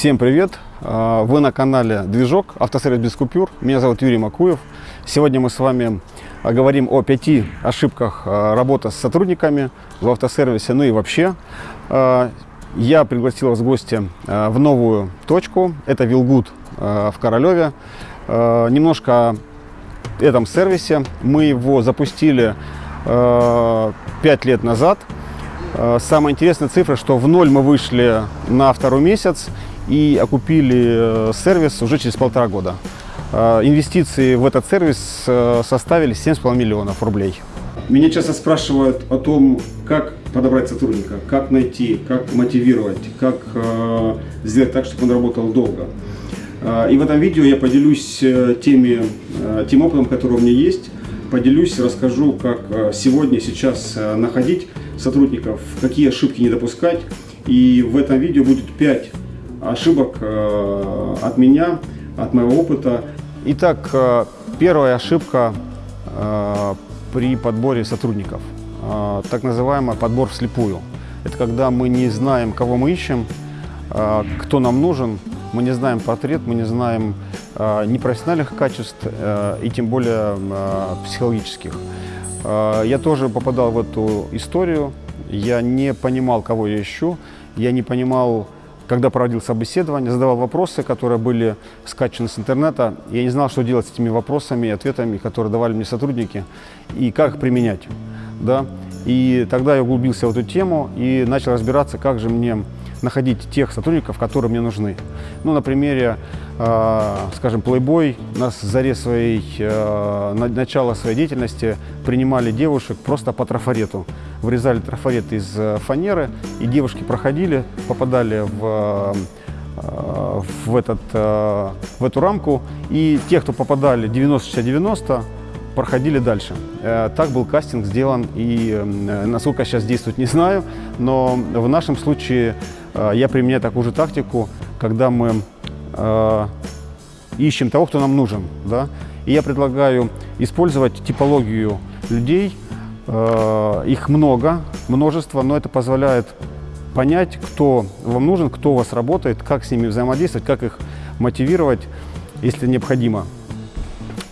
Всем привет! А, Вы на канале Движок, автосервис без купюр. Меня зовут Юрий Макуев. Сегодня мы с вами а, говорим о пяти ошибках а, работы с сотрудниками в автосервисе, ну и вообще. Я пригласил вас в гости в новую точку. Это Вилгуд в Королеве. Немножко о этом сервисе. Мы его запустили 5 лет назад. Самая интересная цифра, что в ноль мы вышли на второй месяц и окупили э, сервис уже через полтора года. Э, инвестиции в этот сервис э, составили 7,5 миллионов рублей. Меня часто спрашивают о том, как подобрать сотрудника, как найти, как мотивировать, как сделать так, чтобы он работал долго. И в этом видео я поделюсь теми, тем опытом, который у меня есть, поделюсь, расскажу, как сегодня, сейчас находить сотрудников, какие ошибки не допускать. И в этом видео будет 5 ошибок э, от меня, от моего опыта. Итак, э, первая ошибка э, при подборе сотрудников, так называемый подбор вслепую. Это когда мы не знаем, кого мы ищем, кто нам нужен, мы не знаем портрет, мы не знаем ни профессиональных качеств, и тем более психологических. Я тоже попадал в эту историю, я не понимал, кого я ищу, я не понимал, когда проводил собеседование, задавал вопросы, которые были скачаны с интернета. Я не знал, что делать с этими вопросами и ответами, которые давали мне сотрудники, и как их применять. Да? И тогда я углубился в эту тему и начал разбираться, как же мне находить тех сотрудников, которые мне нужны. Ну, на примере, э, скажем, Playboy нас заре своей, э, на, начала своей деятельности принимали девушек просто по трафарету. Вырезали трафарет из э, фанеры, и девушки проходили, попадали в, э, в, этот, э, в эту рамку, и те, кто попадали 90-60-90, проходили дальше. Так был кастинг сделан, и насколько сейчас действует, не знаю, но в нашем случае я применяю такую же тактику, когда мы ищем того, кто нам нужен. Да? И я предлагаю использовать типологию людей, их много, множество, но это позволяет понять, кто вам нужен, кто у вас работает, как с ними взаимодействовать, как их мотивировать, если необходимо.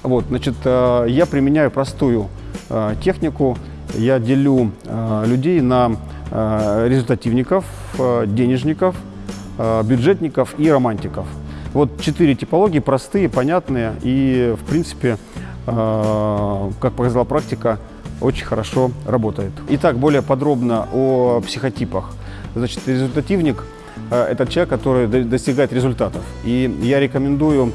Вот, значит, э, я применяю простую э, технику. Я делю э, людей на результативников, денежников, бюджетников и романтиков. Вот четыре типологии, простые, понятные и, в принципе, как показала практика, очень хорошо работает. Итак, более подробно о психотипах. Значит, результативник – это человек, который достигает результатов. И я рекомендую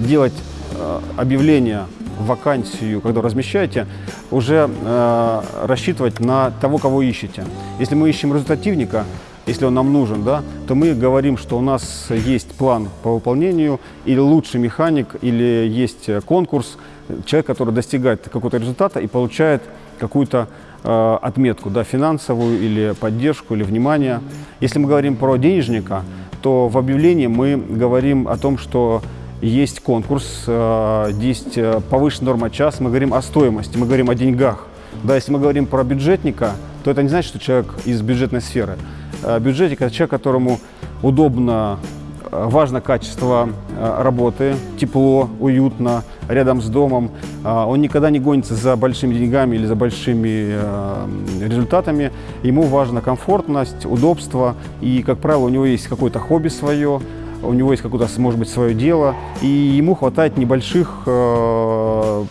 делать Э, объявление вакансию, когда размещаете, уже э, рассчитывать на того, кого ищете. Если мы ищем результативника, если он нам нужен, да, то мы говорим, что у нас есть план по выполнению, или лучший механик, или есть конкурс, человек, который достигает какого-то результата и получает какую-то э, отметку, да, финансовую или поддержку, или внимание. Если мы говорим про денежника, то в объявлении мы говорим о том, что есть конкурс, э, есть э, повышенная норма час, мы говорим о стоимости, мы говорим о деньгах. Да, если мы говорим про бюджетника, то это не значит, что человек из бюджетной сферы. Э, бюджетник – это человек, которому удобно, важно качество работы, тепло, уютно, рядом с домом. Он никогда не гонится за большими деньгами или за большими результатами. Ему важна комфортность, удобство и, как правило, у него есть какое-то хобби свое, у него есть какое-то, может быть, свое дело, и ему хватает небольших э,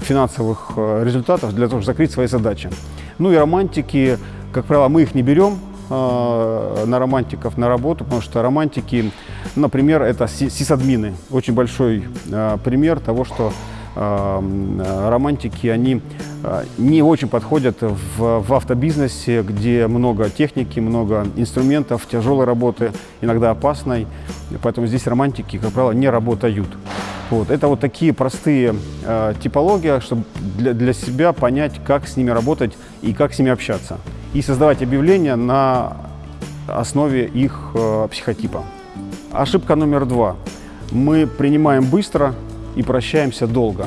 финансовых э, результатов для того, чтобы закрыть свои задачи. Ну и романтики, как правило, мы их не берем э, на романтиков на работу, потому что романтики, например, это сисадмины. Очень большой э, пример того, что э, романтики, они не очень подходят в, в автобизнесе, где много техники, много инструментов, тяжелой работы, иногда опасной. Поэтому здесь романтики, как правило, не работают. Вот. Это вот такие простые э, типологии, чтобы для, для себя понять, как с ними работать и как с ними общаться. И создавать объявления на основе их э, психотипа. Ошибка номер два. Мы принимаем быстро и прощаемся долго.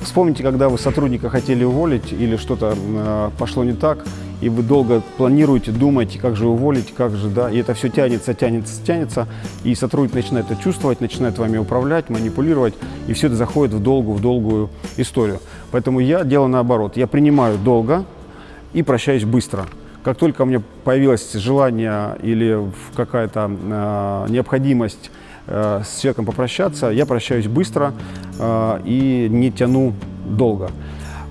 Вспомните, когда вы сотрудника хотели уволить или что-то э, пошло не так, и вы долго планируете, думаете, как же уволить, как же, да, и это все тянется, тянется, тянется, и сотрудник начинает это чувствовать, начинает вами управлять, манипулировать, и все это заходит в долгую, в долгую историю. Поэтому я делаю наоборот, я принимаю долго и прощаюсь быстро. Как только у меня появилось желание или какая-то э, необходимость э, с человеком попрощаться, я прощаюсь быстро э, и не тяну долго.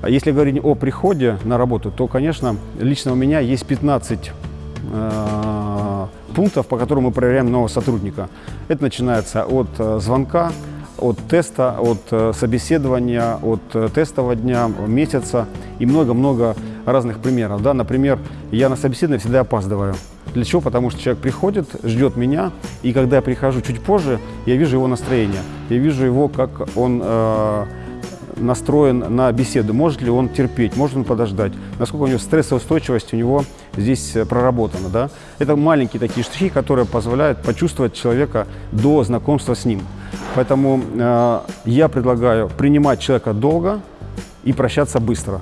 А если говорить о приходе на работу, то, конечно, лично у меня есть 15 э, пунктов, по которым мы проверяем нового сотрудника. Это начинается от э, звонка, от теста, от э, собеседования, от э, тестового дня, месяца и много-много разных примеров. Да? Например, я на собеседование всегда опаздываю. Для чего? Потому что человек приходит, ждет меня, и когда я прихожу чуть позже, я вижу его настроение, я вижу его, как он э, настроен на беседу, может ли он терпеть, может он подождать, насколько у него стрессоустойчивость у него здесь э, проработана. Да? Это маленькие такие штрихи, которые позволяют почувствовать человека до знакомства с ним. Поэтому э, я предлагаю принимать человека долго и прощаться быстро.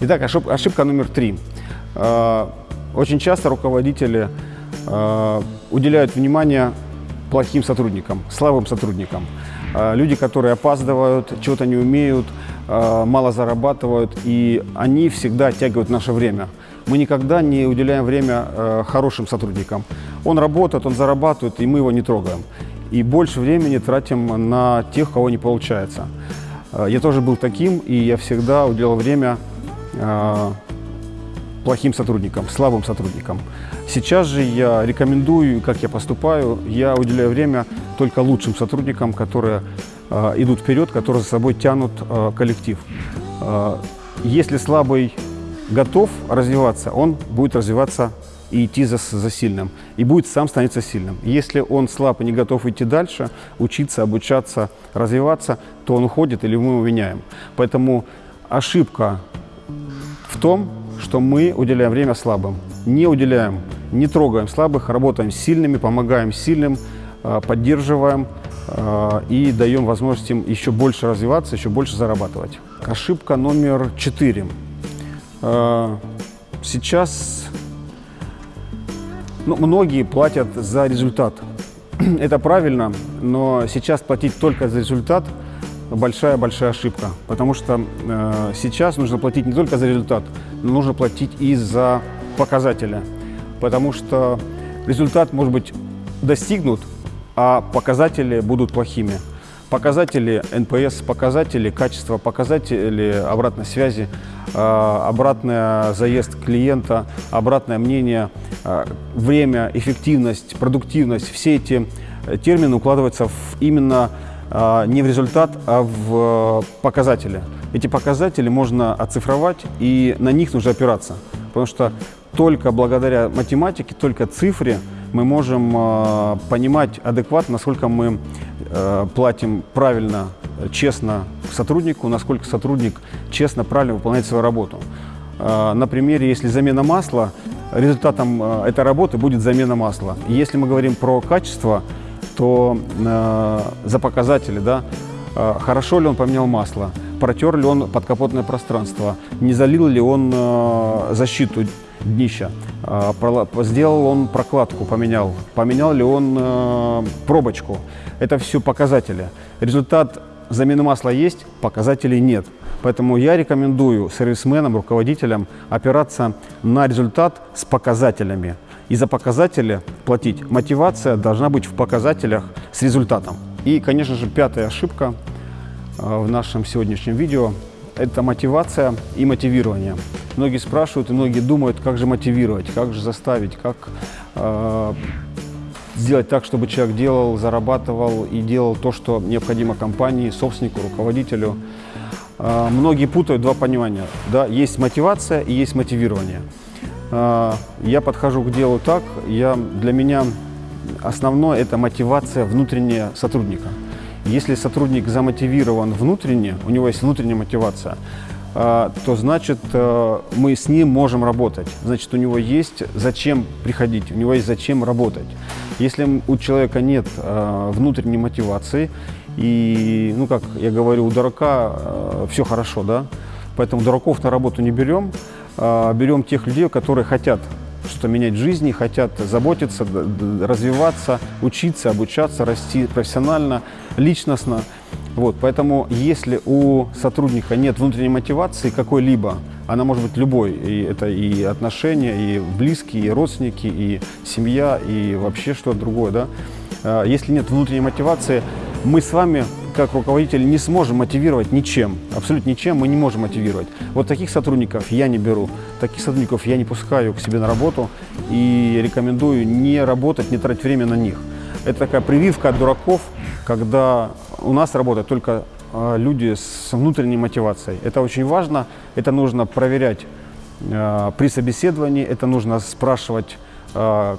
Итак, ошибка, номер три. Э, очень часто руководители э, уделяют внимание плохим сотрудникам, слабым сотрудникам. Э, люди, которые опаздывают, чего-то не умеют, мало зарабатывают, и они всегда оттягивают наше время. Мы никогда не уделяем время хорошим сотрудникам. Он работает, он зарабатывает, и мы его не трогаем. И больше времени тратим на тех, кого не получается. Я тоже был таким, и я всегда уделял время плохим сотрудникам, слабым сотрудникам. Сейчас же я рекомендую, как я поступаю, я уделяю время только лучшим сотрудникам, которые э, идут вперед, которые за собой тянут э, коллектив. Если слабый готов развиваться, он будет развиваться и идти за, за сильным, и будет сам становиться сильным. Если он слаб и не готов идти дальше, учиться, обучаться, развиваться, то он уходит или мы его меняем. Поэтому ошибка в том, что мы уделяем время слабым. Не уделяем, не трогаем слабых, работаем с сильными, помогаем сильным, а, поддерживаем а, и даем возможность им еще больше развиваться, еще больше зарабатывать. Ошибка номер четыре. А, сейчас ну, многие платят за результат. Это правильно, но сейчас платить только за результат – большая-большая ошибка, потому что э, сейчас нужно платить не только за результат, но нужно платить и за показатели, потому что результат может быть достигнут, а показатели будут плохими. Показатели NPS, показатели качества, показатели обратной связи, э, обратный заезд клиента, обратное мнение, э, время, эффективность, продуктивность, все эти термины укладываются в именно не в результат, а в э, показатели. Эти показатели можно оцифровать, и на них нужно опираться. Потому что только благодаря математике, только цифре мы можем э, понимать адекватно, насколько мы э, платим правильно, честно сотруднику, насколько сотрудник честно, правильно выполняет свою работу. На примере, если замена масла, результатом этой работы будет замена масла. Если мы говорим про качество, то э, за показатели, да, э, хорошо ли он поменял масло, протер ли он подкапотное пространство, не залил ли он э, защиту днища, э, сделал он прокладку, поменял, поменял ли он э, пробочку. Это все показатели. Результат замены масла есть, показателей нет. Поэтому я рекомендую сервисменам, руководителям опираться на результат с показателями и за показатели платить. Мотивация должна быть в показателях с результатом. И, конечно же, пятая ошибка э, в нашем сегодняшнем видео – это мотивация и мотивирование. Многие спрашивают и многие думают, как же мотивировать, как же заставить, как э, сделать так, чтобы человек делал, зарабатывал и делал то, что необходимо компании, собственнику, руководителю. Э, многие путают два понимания. Да? Есть мотивация и есть мотивирование. А, я подхожу к делу так, я, для меня основное – это мотивация внутренняя сотрудника. Если сотрудник замотивирован внутренне, у него есть внутренняя мотивация, а, то значит э, мы с ним можем работать. Значит, у него есть зачем приходить, у него есть зачем работать. Если у человека нет э, внутренней мотивации, и, ну, как я говорю, у дурака э, все хорошо, да, Поэтому дураков на работу не берем, берем тех людей, которые хотят что-то менять в жизни, хотят заботиться, развиваться, учиться, обучаться, расти профессионально, личностно. Вот, поэтому если у сотрудника нет внутренней мотивации какой-либо, она может быть любой, и это и отношения, и близкие, и родственники, и семья, и вообще что-то другое, да. А, Если нет внутренней мотивации, мы с вами, как руководители, не сможем мотивировать ничем, абсолютно ничем мы не можем мотивировать. Вот таких сотрудников я не беру, таких сотрудников я не пускаю к себе на работу и рекомендую не работать, не тратить время на них. Это такая прививка от дураков, когда у нас работают только а, люди с внутренней мотивацией. Это очень важно, это нужно проверять а, при собеседовании, это нужно спрашивать а,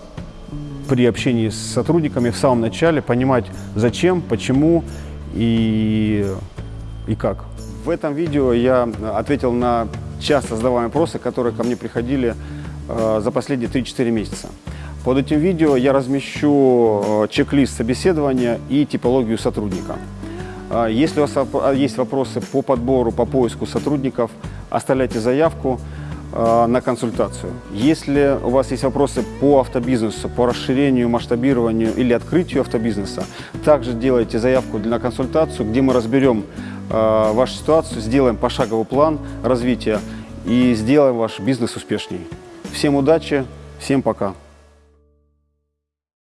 при общении с сотрудниками в самом начале, понимать зачем, почему и, и как. В этом видео я ответил на часто задаваемые вопросы, которые ко мне приходили э, за последние 3-4 месяца. Под этим видео я размещу э, чек-лист собеседования и типологию сотрудника. А Если у вас воп- есть вопросы по подбору, по поиску сотрудников, оставляйте заявку э, на консультацию. Если у вас есть вопросы по автобизнесу, по расширению, масштабированию или открытию автобизнеса, также делайте заявку на консультацию, где мы разберем э, вашу ситуацию, сделаем пошаговый план развития и сделаем ваш бизнес успешней. Всем удачи, всем пока!